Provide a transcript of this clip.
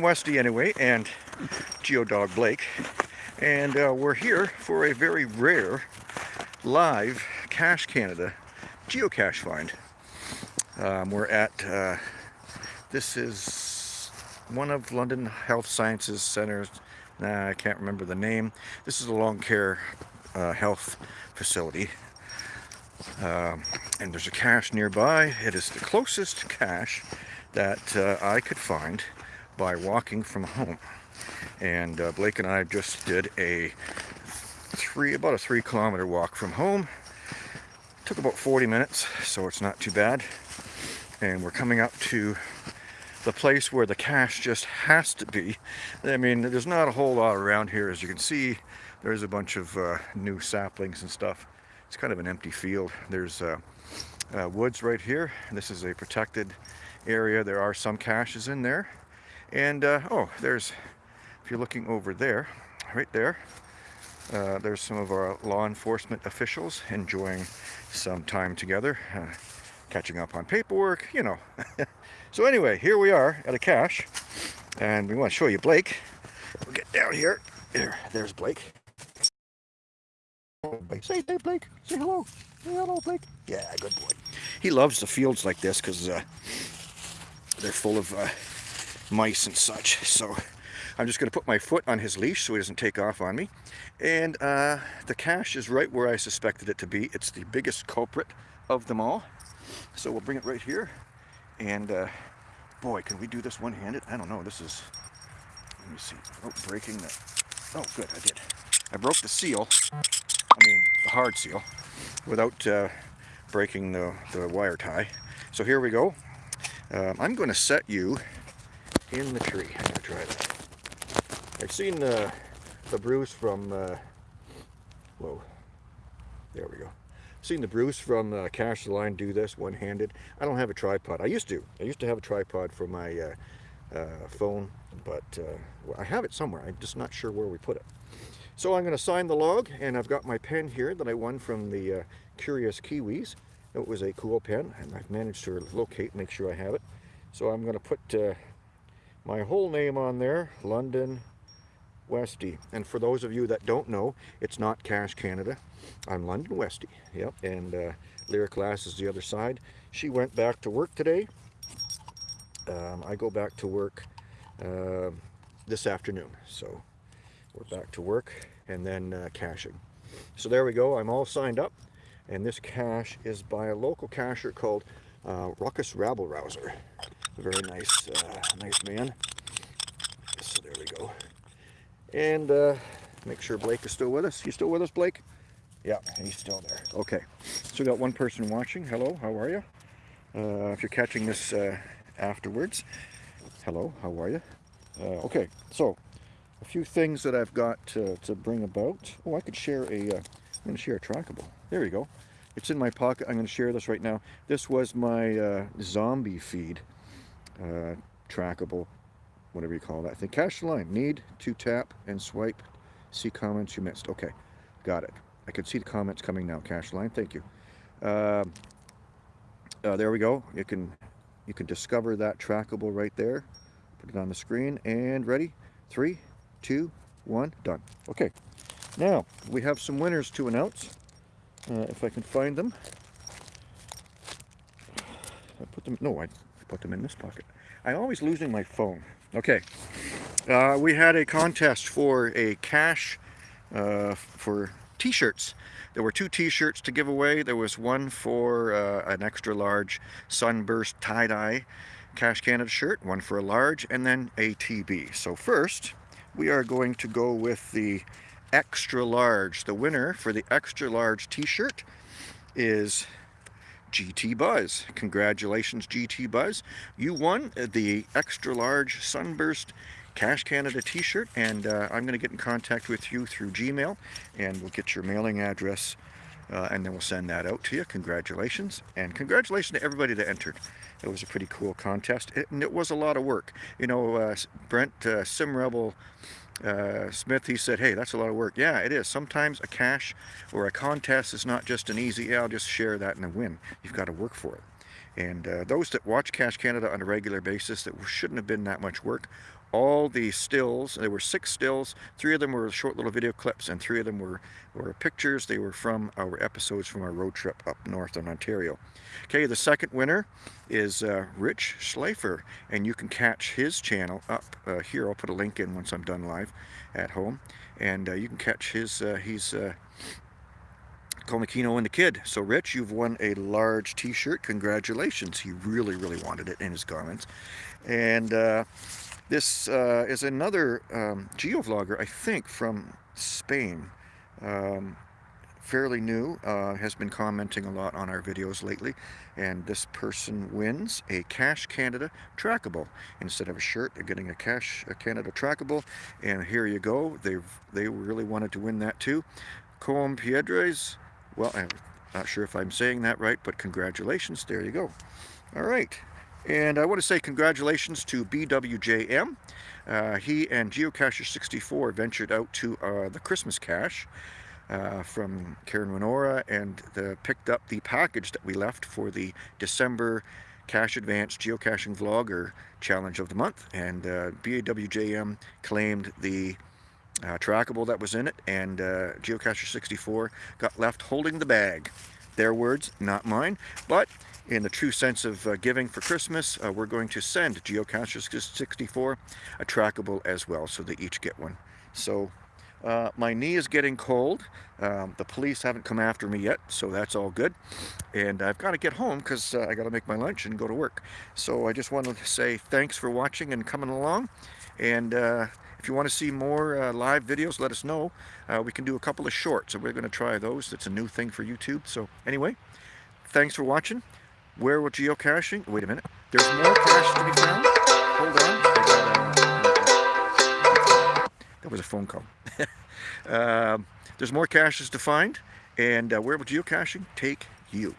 Westy anyway, and Geodog Blake, and uh, we're here for a very rare live Cache Canada geocache find. Um, we're at, uh, this is one of London Health Sciences Centers, nah, I can't remember the name. This is a long care uh, health facility. Um, and there's a cache nearby. It is the closest cache that uh, I could find by walking from home. And uh, Blake and I just did a three, about a three kilometer walk from home. Took about 40 minutes, so it's not too bad. And we're coming up to the place where the cache just has to be. I mean, there's not a whole lot around here. As you can see, there's a bunch of uh, new saplings and stuff. It's kind of an empty field. There's uh, uh, woods right here. This is a protected area. There are some caches in there. And, uh, oh, there's, if you're looking over there, right there, uh, there's some of our law enforcement officials enjoying some time together, uh, catching up on paperwork, you know. so anyway, here we are at a cache, and we want to show you Blake. We'll get down here. There, there's Blake. Say hey Blake. Say hello. Say hello, Blake. Yeah, good boy. He loves the fields like this because uh, they're full of uh, mice and such. So I'm just going to put my foot on his leash so he doesn't take off on me. And uh, the cache is right where I suspected it to be. It's the biggest culprit of them all. So we'll bring it right here. And uh, boy, can we do this one-handed? I don't know. This is, let me see. Oh, breaking the, oh good, I did. I broke the seal, I mean the hard seal, without uh, breaking the, the wire tie. So here we go. Um, I'm going to set you in the tree. I'm to try that. I've seen the, the Bruce from, uh, whoa, there we go. seen the Bruce from uh, Cache the Line do this one-handed. I don't have a tripod. I used to. I used to have a tripod for my uh, uh, phone, but uh, well, I have it somewhere. I'm just not sure where we put it. So I'm going to sign the log, and I've got my pen here that I won from the uh, Curious Kiwis. It was a cool pen, and I've managed to locate, make sure I have it. So I'm going to put uh, my whole name on there, London Westy. And for those of you that don't know, it's not Cache Canada. I'm London Westy. Yep, and uh, Lyric Lass is the other side. She went back to work today. Um, I go back to work uh, this afternoon. So we're back to work and then uh, caching. So there we go. I'm all signed up. And this cache is by a local cacher called uh, Ruckus Rabble Rouser very nice, uh, nice man. So there we go. And uh, make sure Blake is still with us. You still with us, Blake? Yeah, he's still there. Okay. So we got one person watching. Hello, how are you? Uh, if you're catching this uh, afterwards, hello, how are you? Uh, okay, so a few things that I've got to, to bring about. Oh, I could share a. am going to share a trackable. There you go. It's in my pocket. I'm going to share this right now. This was my uh, zombie feed uh, trackable, whatever you call that. I think cache line, need to tap and swipe, see comments you missed. Okay, got it. I can see the comments coming now, cache line, thank you. Uh, uh, there we go. You can you can discover that trackable right there. Put it on the screen and ready. Three, two, one, done. Okay. Now we have some winners to announce. Uh, if I can find them. I put them. No, I put them in this pocket. I'm always losing my phone. Okay. Uh, we had a contest for a cash uh, for t-shirts. There were two t-shirts to give away. There was one for uh, an extra large sunburst tie-dye Cache Canada shirt, one for a large, and then a TB. So first, we are going to go with the extra large. The winner for the extra large t-shirt is GT Buzz. Congratulations, GT Buzz. You won the extra large Sunburst Cache Canada t-shirt, and uh, I'm going to get in contact with you through Gmail, and we'll get your mailing address, uh, and then we'll send that out to you. Congratulations, and congratulations to everybody that entered. It was a pretty cool contest, it, and it was a lot of work. You know, uh, Brent uh, SimRebel uh, Smith, he said, hey, that's a lot of work. Yeah, it is. Sometimes a cash or a contest is not just an easy, yeah, I'll just share that and win. You've got to work for it. And uh, those that watch Cache Canada on a regular basis, that shouldn't have been that much work, all the stills. There were six stills. Three of them were short little video clips, and three of them were, were pictures. They were from our episodes from our road trip up north in Ontario. Okay, the second winner is uh, Rich Schleifer, and you can catch his channel up uh, here. I'll put a link in once I'm done live at home, and uh, you can catch his. Uh, he's uh, and the Kid. So Rich, you've won a large t-shirt. Congratulations. He really, really wanted it in his garments. And uh, this uh, is another um, geovlogger, I think, from Spain. Um, fairly new, uh, has been commenting a lot on our videos lately. And this person wins a Cache Canada trackable. Instead of a shirt, they're getting a Cache Canada trackable. And here you go. They've they really wanted to win that too. Com Piedras well, I'm not sure if I'm saying that right, but congratulations. There you go. All right. And I want to say congratulations to BWJM. Uh, he and Geocacher64 ventured out to uh, the Christmas cache uh, from Karen Winora and the, picked up the package that we left for the December Cache Advanced Geocaching Vlogger Challenge of the Month. And uh, BWJM claimed the uh, trackable that was in it, and uh, Geocacher 64 got left holding the bag. Their words, not mine, but in the true sense of uh, giving for Christmas, uh, we're going to send Geocacher 64 a trackable as well, so they each get one. So uh, my knee is getting cold. Um, the police haven't come after me yet, so that's all good. And I've got to get home because uh, I got to make my lunch and go to work. So I just wanted to say thanks for watching and coming along. And if you want to see more uh, live videos, let us know. Uh, we can do a couple of shorts, and we're going to try those. It's a new thing for YouTube. So anyway, thanks for watching. Where will geocaching? Wait a minute. There's more cache to be found. Hold on. That was a phone call. um, there's more caches to find. And uh, where will geocaching take you?